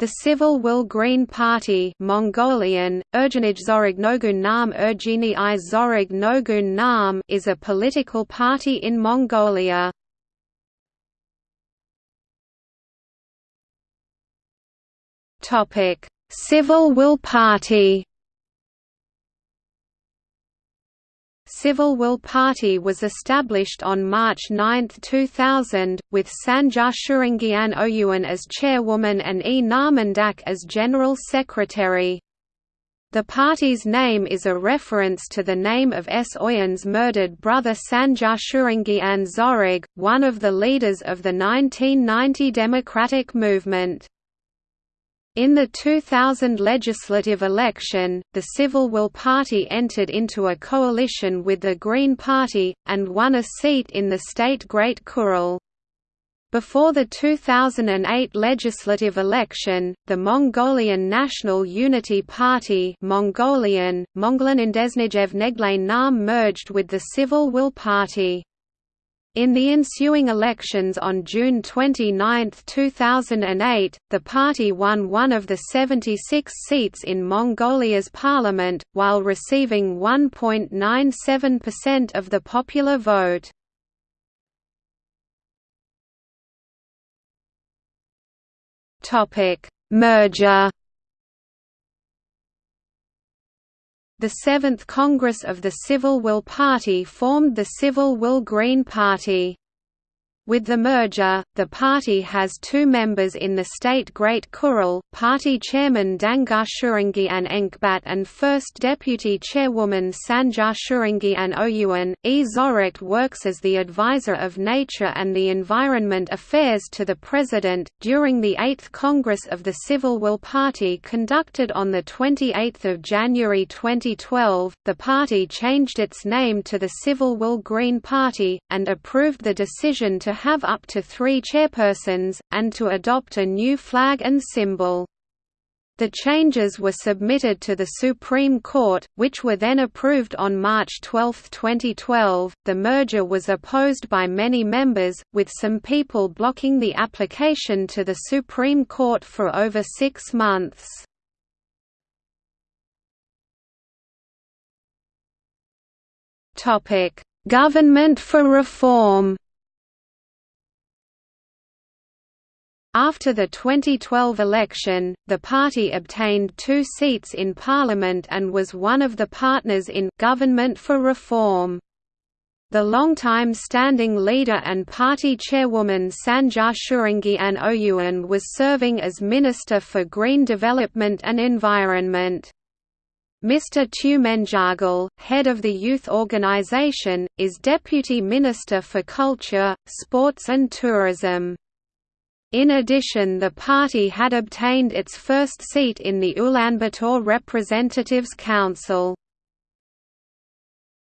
The Civil Will Green Party Mongolian, Nam is a political party in Mongolia. Civil Will Party Civil Will Party was established on March 9, 2000, with Sanjaasürengiin Oyuun as chairwoman and E. Narmandakh as general secretary. The party's name is a reference to the name of S. Oyuun's murdered brother Sanjaasürengiin Zorig, one of the leaders of the 1990 democratic movement. In the 2000 legislative election, the Civil Will Party entered into a coalition with the Green Party, and won a seat in the state Great Khural. Before the 2008 legislative election, the Mongolian National Unity Party Mongolian, Monglan Nam merged with the Civil Will Party. In the ensuing elections on June 29, 2008, the party won one of the 76 seats in Mongolia's parliament, while receiving 1.97% of the popular vote. Merger The Seventh Congress of the Civil Will Party formed the Civil Will Green Party. With the merger, the party has two members in the state Great Khural, party chairman Dangar Shuringi Enkbat and first deputy chairwoman Sanja Shuringi Oyuan. E. Zorek works as the advisor of Nature and the Environment Affairs to the President. During the 8th Congress of the Civil Will Party conducted on 28 January 2012, the party changed its name to the Civil Will Green Party, and approved the decision to have up to three chairpersons, and to adopt a new flag and symbol. The changes were submitted to the Supreme Court, which were then approved on March 12, 2012. The merger was opposed by many members, with some people blocking the application to the Supreme Court for over six months. Government for reform After the 2012 election, the party obtained two seats in parliament and was one of the partners in «Government for Reform». The longtime standing leader and party chairwoman Sanja Shuringian Oyuan was serving as Minister for Green Development and Environment. Mr. Tumenjagal, head of the youth organization, is Deputy Minister for Culture, Sports and Tourism. In addition the party had obtained its first seat in the Ulaanbaatar Representatives Council.